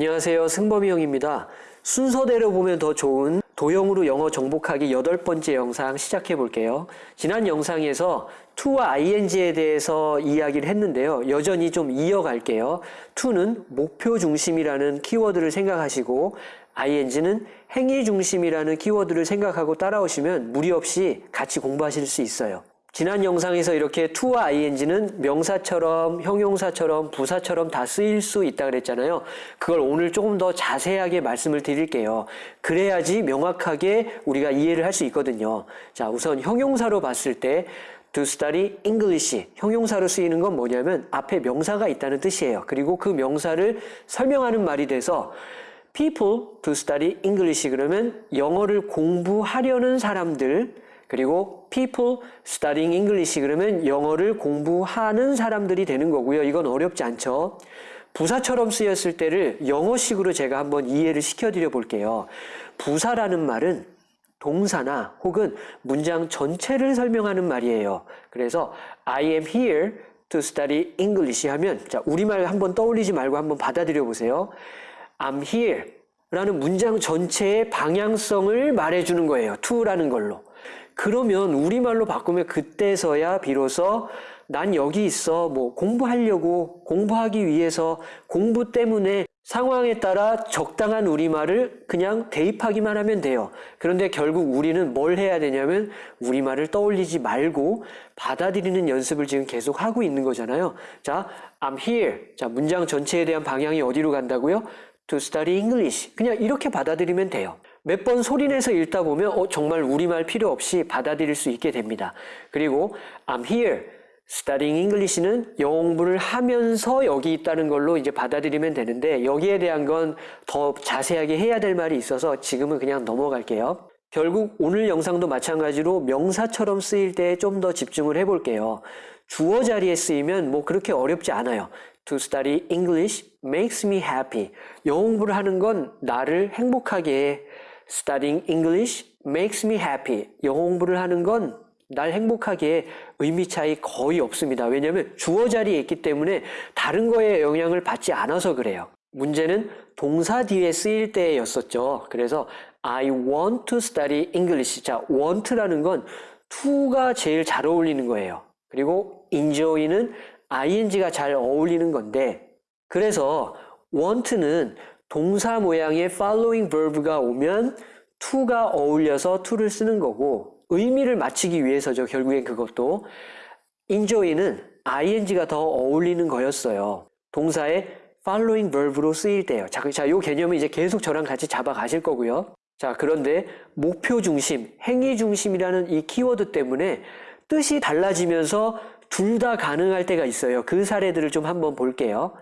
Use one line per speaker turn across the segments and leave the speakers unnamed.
안녕하세요. 승범이 형입니다. 순서대로 보면 더 좋은 도형으로 영어 정복하기 여덟 번째 영상 시작해 볼게요. 지난 영상에서 to와 ing에 대해서 이야기를 했는데요. 여전히 좀 이어갈게요. to는 목표 중심이라는 키워드를 생각하시고 ing는 행위 중심이라는 키워드를 생각하고 따라오시면 무리 없이 같이 공부하실 수 있어요. 지난 영상에서 이렇게 to와 ing는 명사처럼 형용사처럼 부사처럼 다 쓰일 수 있다 그랬잖아요. 그걸 오늘 조금 더 자세하게 말씀을 드릴게요. 그래야지 명확하게 우리가 이해를 할 수 있거든요. 자, 우선 형용사로 봤을 때 to study English 형용사로 쓰이는 건 뭐냐면 앞에 명사가 있다는 뜻이에요. 그리고 그 명사를 설명하는 말이 돼서 people to study English 그러면 영어를 공부하려는 사람들 그리고 people studying English 그러면 영어를 공부하는 사람들이 되는 거고요. 이건 어렵지 않죠. 부사처럼 쓰였을 때를 영어식으로 제가 한번 이해를 시켜드려 볼게요. 부사라는 말은 동사나 혹은 문장 전체를 설명하는 말이에요. 그래서 I am here to study English 하면 자 우리말 한번 떠올리지 말고 한번 받아들여 보세요. I'm here 라는 문장 전체의 방향성을 말해주는 거예요. to라는 걸로. 그러면 우리말로 바꾸면 그때서야 비로소 난 여기 있어 뭐 공부하려고 공부하기 위해서 공부 때문에 상황에 따라 적당한 우리말을 그냥 대입하기만 하면 돼요. 그런데 결국 우리는 뭘 해야 되냐면 우리말을 떠올리지 말고 받아들이는 연습을 지금 계속 하고 있는 거잖아요. 자, I'm here. 자, 문장 전체에 대한 방향이 어디로 간다고요? To study English. 그냥 이렇게 받아들이면 돼요. 몇 번 소리내서 읽다 보면 어, 정말 우리말 필요 없이 받아들일 수 있게 됩니다. 그리고 I'm here. studying English는 영어 공부를 하면서 여기 있다는 걸로 이제 받아들이면 되는데 여기에 대한 건 더 자세하게 해야 될 말이 있어서 지금은 그냥 넘어갈게요. 결국 오늘 영상도 마찬가지로 명사처럼 쓰일 때 좀 더 집중을 해볼게요. 주어 자리에 쓰이면 뭐 그렇게 어렵지 않아요. To study English makes me happy. 영어 공부를 하는 건 나를 행복하게 해. Studying English makes me happy. 영어 공부를 하는 건 날 행복하게 의미 차이 거의 없습니다. 왜냐하면 주어 자리에 있기 때문에 다른 거에 영향을 받지 않아서 그래요. 문제는 동사 뒤에 쓰일 때였었죠. 그래서 I want to study English. 자, want라는 건 to가 제일 잘 어울리는 거예요. 그리고 enjoy는 ing가 잘 어울리는 건데 그래서 want는 동사 모양의 following verb가 오면 to가 어울려서 to를 쓰는 거고 의미를 맞추기 위해서죠. 결국엔 그것도 enjoy는 ing가 더 어울리는 거였어요. 동사의 following verb로 쓰일 때요. 자, 자, 요 개념은 이제 계속 저랑 같이 잡아 가실 거고요. 자, 그런데 목표 중심, 행위 중심이라는 이 키워드 때문에 뜻이 달라지면서 둘 다 가능할 때가 있어요. 그 사례들을 좀 한번 볼게요.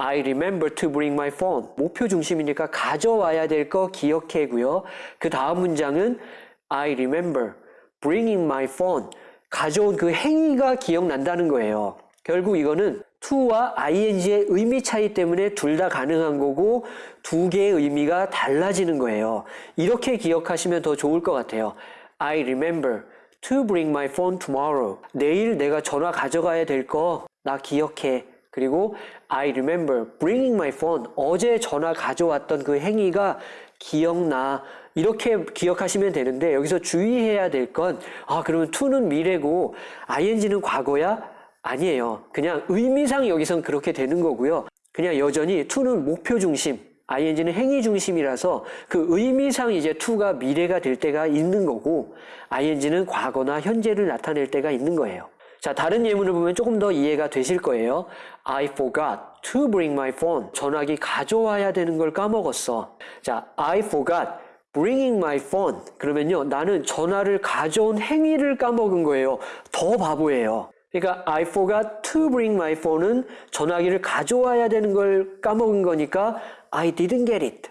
I remember to bring my phone. 목표 중심이니까 가져와야 될 거 기억해고요. 그 다음 문장은 I remember bringing my phone. 가져온 그 행위가 기억난다는 거예요. 결국 이거는 to와 ing의 의미 차이 때문에 둘 다 가능한 거고 두 개의 의미가 달라지는 거예요. 이렇게 기억하시면 더 좋을 것 같아요. I remember to bring my phone tomorrow. 내일 내가 전화 가져가야 될 거 나 기억해. 그리고 I remember bringing my phone. 어제 전화 가져왔던 그 행위가 기억나. 이렇게 기억하시면 되는데 여기서 주의해야 될 건 아, 그러면 to는 미래고 ing는 과거야? 아니에요. 그냥 의미상 여기선 그렇게 되는 거고요. 그냥 여전히 to는 목표 중심, ing는 행위 중심이라서 그 의미상 이제 to가 미래가 될 때가 있는 거고 ing는 과거나 현재를 나타낼 때가 있는 거예요. 자, 다른 예문을 보면 조금 더 이해가 되실 거예요. I forgot to bring my phone. 전화기 가져와야 되는 걸 까먹었어. 자, I forgot bringing my phone. 그러면요, 나는 전화를 가져온 행위를 까먹은 거예요. 더 바보예요. 그러니까 I forgot to bring my phone은 전화기를 가져와야 되는 걸 까먹은 거니까 I didn't get it.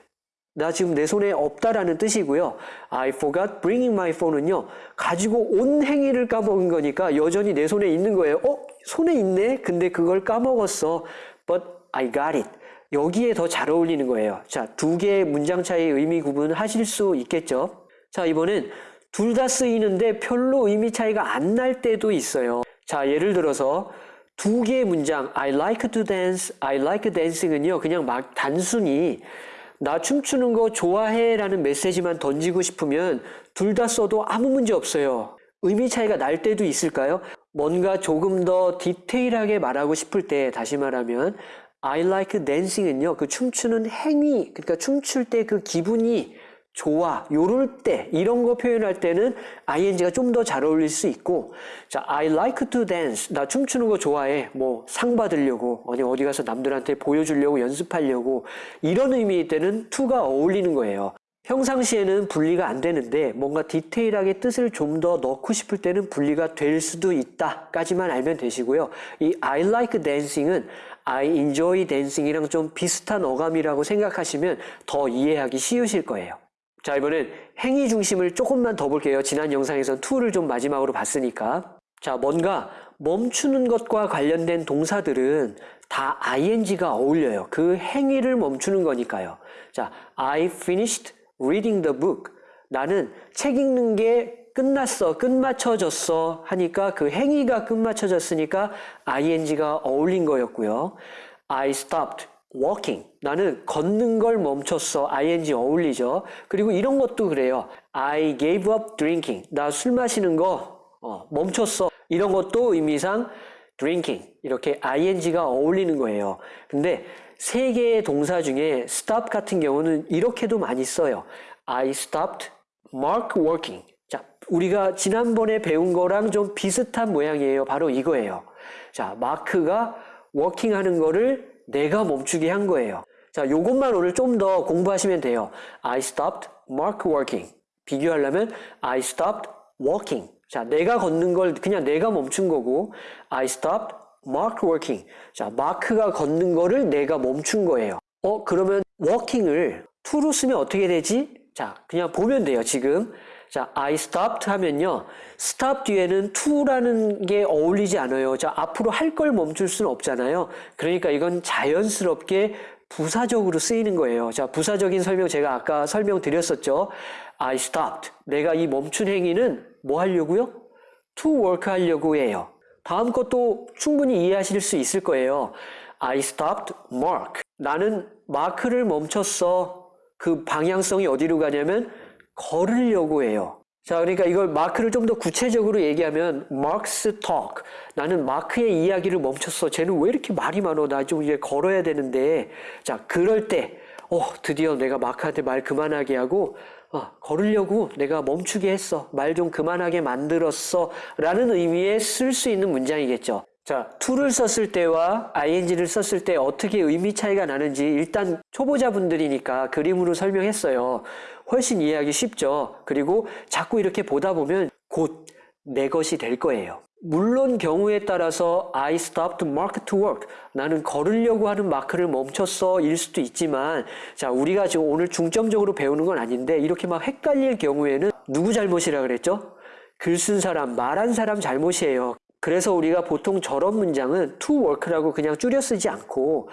나 지금 내 손에 없다라는 뜻이고요. I forgot bringing my phone은요. 가지고 온 행위를 까먹은 거니까 여전히 내 손에 있는 거예요. 어? 손에 있네? 근데 그걸 까먹었어. But I got it. 여기에 더 잘 어울리는 거예요. 자, 두 개의 문장 차이 의미 구분 하실 수 있겠죠? 자, 이번엔 둘 다 쓰이는데 별로 의미 차이가 안 날 때도 있어요. 자, 예를 들어서 두 개의 문장 I like to dance, I like dancing은요 그냥 막 단순히 나 춤추는 거 좋아해 라는 메시지만 던지고 싶으면 둘 다 써도 아무 문제 없어요. 의미 차이가 날 때도 있을까요? 뭔가 조금 더 디테일하게 말하고 싶을 때 다시 말하면 I like dancing은요 그 춤추는 행위 그러니까 춤출 때 그 기분이 좋아 요럴 때 이런 거 표현할 때는 ing가 좀 더 잘 어울릴 수 있고 자 I like to dance 나 춤추는 거 좋아해 뭐 상 받으려고 아니 어디 가서 남들한테 보여주려고 연습하려고 이런 의미일 때는 to가 어울리는 거예요 평상시에는 분리가 안 되는데 뭔가 디테일하게 뜻을 좀 더 넣고 싶을 때는 분리가 될 수도 있다까지만 알면 되시고요. 이 I like dancing은 I enjoy dancing이랑 좀 비슷한 어감이라고 생각하시면 더 이해하기 쉬우실 거예요. 자 이번엔 행위 중심을 조금만 더 볼게요. 지난 영상에선 to를 좀 마지막으로 봤으니까 자 뭔가 멈추는 것과 관련된 동사들은 다 ing가 어울려요. 그 행위를 멈추는 거니까요. 자 I finished reading the book. 나는 책 읽는 게 끝났어, 끝마쳐졌어 하니까 그 행위가 끝마쳐졌으니까 ing가 어울린 거였고요. I stopped walking. 나는 걷는 걸 멈췄어. ing 어울리죠. 그리고 이런 것도 그래요. I gave up drinking. 나 술 마시는 거 어, 멈췄어. 이런 것도 의미상 drinking. 이렇게 ing가 어울리는 거예요. 근데 세 개의 동사 중에 stop 같은 경우는 이렇게도 많이 써요. I stopped mark working. 자, 우리가 지난번에 배운 거랑 좀 비슷한 모양이에요. 바로 이거예요. 자, 마크가 working 하는 거를 내가 멈추게 한 거예요. 자, 요것만 오늘 좀 더 공부하시면 돼요. I stopped mark working. 비교하려면 I stopped walking. 자, 내가 걷는 걸 그냥 내가 멈춘 거고 I stopped mark working. 자, 마크가 걷는 거를 내가 멈춘 거예요. 어, 그러면 walking을 to로 쓰면 어떻게 되지? 자, 그냥 보면 돼요, 지금. 자, I stopped 하면요. stop 뒤에는 to라는 게 어울리지 않아요. 자, 앞으로 할 걸 멈출 수는 없잖아요. 그러니까 이건 자연스럽게 부사적으로 쓰이는 거예요. 자, 부사적인 설명 제가 아까 설명드렸었죠. I stopped. 내가 이 멈춘 행위는 뭐 하려고요? to work 하려고 해요. 다음 것도 충분히 이해하실 수 있을 거예요. I stopped mark. 나는 마크를 멈췄어. 그 방향성이 어디로 가냐면 걸으려고 해요. 자, 그러니까 이걸 마크를 좀 더 구체적으로 얘기하면 Mark's talk. 나는 마크의 이야기를 멈췄어. 쟤는 왜 이렇게 말이 많어? 나 좀 이제 걸어야 되는데. 자, 그럴 때, 어, 드디어 내가 마크한테 말 그만하게 하고, 어, 걸으려고 내가 멈추게 했어. 말 좀 그만하게 만들었어. 라는 의미에 쓸 수 있는 문장이겠죠. 자, to를 썼을 때와 ing를 썼을 때 어떻게 의미 차이가 나는지 일단 초보자분들이니까 그림으로 설명했어요. 훨씬 이해하기 쉽죠. 그리고 자꾸 이렇게 보다 보면 곧 내 것이 될 거예요. 물론 경우에 따라서 I stopped mark to work. 나는 걸으려고 하는 마크를 멈췄어 일 수도 있지만 자 우리가 지금 오늘 중점적으로 배우는 건 아닌데 이렇게 막 헷갈릴 경우에는 누구 잘못이라 그랬죠? 글 쓴 사람, 말한 사람 잘못이에요. 그래서 우리가 보통 저런 문장은 to work라고 그냥 줄여 쓰지 않고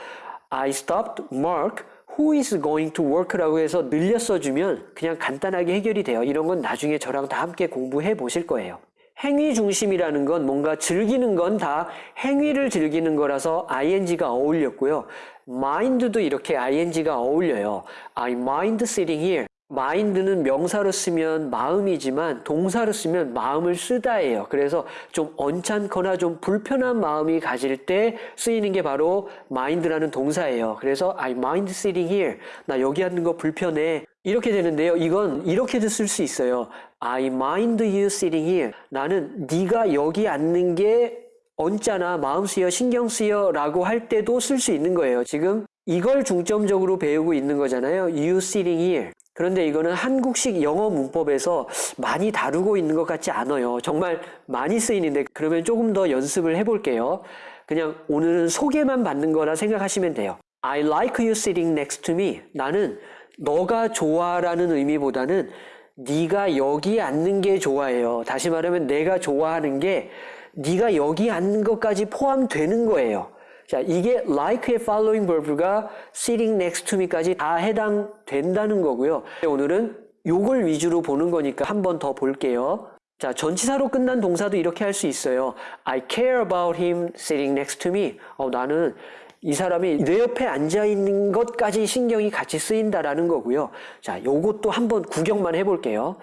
I stopped Mark who is going to work라고 해서 늘려 써주면 그냥 간단하게 해결이 돼요. 이런 건 나중에 저랑 다 함께 공부해 보실 거예요. 행위 중심이라는 건 뭔가 즐기는 건 다 행위를 즐기는 거라서 ing가 어울렸고요. mind도 이렇게 ing가 어울려요. I mind sitting here. Mind는 명사로 쓰면 마음이지만 동사로 쓰면 마음을 쓰다예요. 그래서 좀 언짢거나 좀 불편한 마음이 가질 때 쓰이는 게 바로 mind라는 동사예요. 그래서 I mind sitting here. 나 여기 앉는 거 불편해. 이렇게 되는데요. 이건 이렇게도 쓸 수 있어요. I mind you sitting here. 나는 네가 여기 앉는 게 언짢아, 마음 쓰여, 신경 쓰여 라고 할 때도 쓸 수 있는 거예요. 지금 이걸 중점적으로 배우고 있는 거잖아요. You sitting here. 그런데 이거는 한국식 영어 문법에서 많이 다루고 있는 것 같지 않아요. 정말 많이 쓰이는데 그러면 조금 더 연습을 해볼게요. 그냥 오늘은 소개만 받는 거라 생각하시면 돼요. I like you sitting next to me. 나는 너가 좋아라는 의미보다는 네가 여기 앉는 게 좋아해요. 다시 말하면 내가 좋아하는 게 네가 여기 앉는 것까지 포함되는 거예요. 자, 이게 like의 following verb가 sitting next to me까지 다 해당된다는 거고요. 오늘은 요걸 위주로 보는 거니까 한 번 더 볼게요. 자, 전치사로 끝난 동사도 이렇게 할 수 있어요. I care about him sitting next to me. 어, 나는 이 사람이 내 옆에 앉아 있는 것까지 신경이 같이 쓰인다라는 거고요. 자, 요것도 한번 구경만 해볼게요.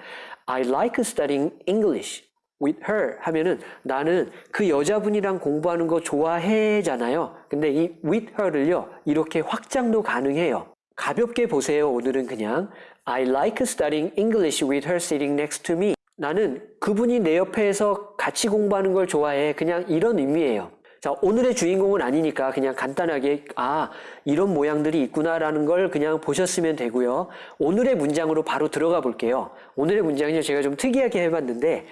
I like studying English with her 하면은 나는 그 여자분이랑 공부하는 거 좋아해잖아요. 근데 이 with her를요, 이렇게 확장도 가능해요. 가볍게 보세요. 오늘은 그냥 I like studying English with her sitting next to me. 나는 그분이 내 옆에서 같이 공부하는 걸 좋아해. 그냥 이런 의미예요. 자, 오늘의 주인공은 아니니까 그냥 간단하게 아, 이런 모양들이 있구나라는 걸 그냥 보셨으면 되고요. 오늘의 문장으로 바로 들어가 볼게요. 오늘의 문장은요. 제가 좀 특이하게 해봤는데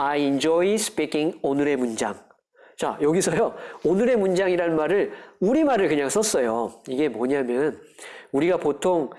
I enjoy speaking 오늘의 문장. 자, 여기서요. 오늘의 문장이라는 말을 우리말을 그냥 썼어요. 이게 뭐냐면 우리가 보통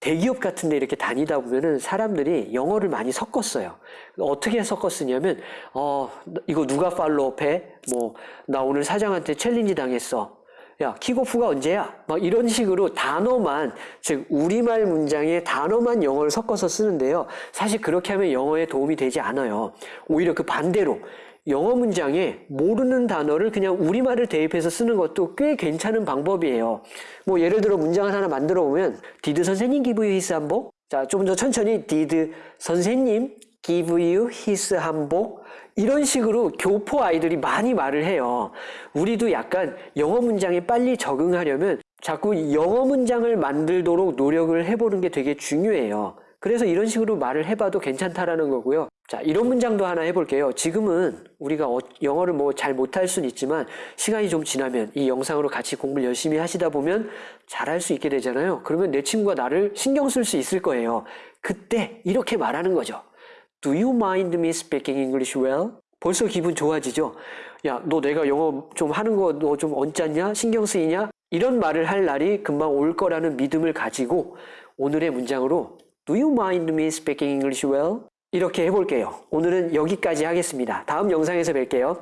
대기업 같은 데 이렇게 다니다 보면은 사람들이 영어를 많이 섞었어요. 어떻게 섞었으냐면 어, 이거 누가 follow해? 뭐 나 오늘 사장한테 challenge 당했어. 야, kickoff가 언제야? 막 이런 식으로 단어만, 즉, 우리말 문장에 단어만 영어를 섞어서 쓰는데요. 사실 그렇게 하면 영어에 도움이 되지 않아요. 오히려 그 반대로, 영어 문장에 모르는 단어를 그냥 우리말을 대입해서 쓰는 것도 꽤 괜찮은 방법이에요. 뭐, 예를 들어 문장을 하나 만들어 보면, did 선생님 give you his 한복? 자, 좀더 천천히, did 선생님 give you his 한복? 이런 식으로 교포 아이들이 많이 말을 해요. 우리도 약간 영어 문장에 빨리 적응하려면 자꾸 영어 문장을 만들도록 노력을 해보는 게 되게 중요해요. 그래서 이런 식으로 말을 해봐도 괜찮다라는 거고요. 자, 이런 문장도 하나 해볼게요. 지금은 우리가 어- 영어를 뭐 잘 못할 수는 있지만 시간이 좀 지나면 이 영상으로 같이 공부를 열심히 하시다 보면 잘할 수 있게 되잖아요. 그러면 내 친구가 나를 신경 쓸 수 있을 거예요. 그때 이렇게 말하는 거죠. Do you mind me speaking English well? 벌써 기분 좋아지죠? 야, 너 내가 영어 좀 하는 거 너 좀 언짢냐? 신경 쓰이냐? 이런 말을 할 날이 금방 올 거라는 믿음을 가지고 오늘의 문장으로 Do you mind me speaking English well? 이렇게 해볼게요. 오늘은 여기까지 하겠습니다. 다음 영상에서 뵐게요.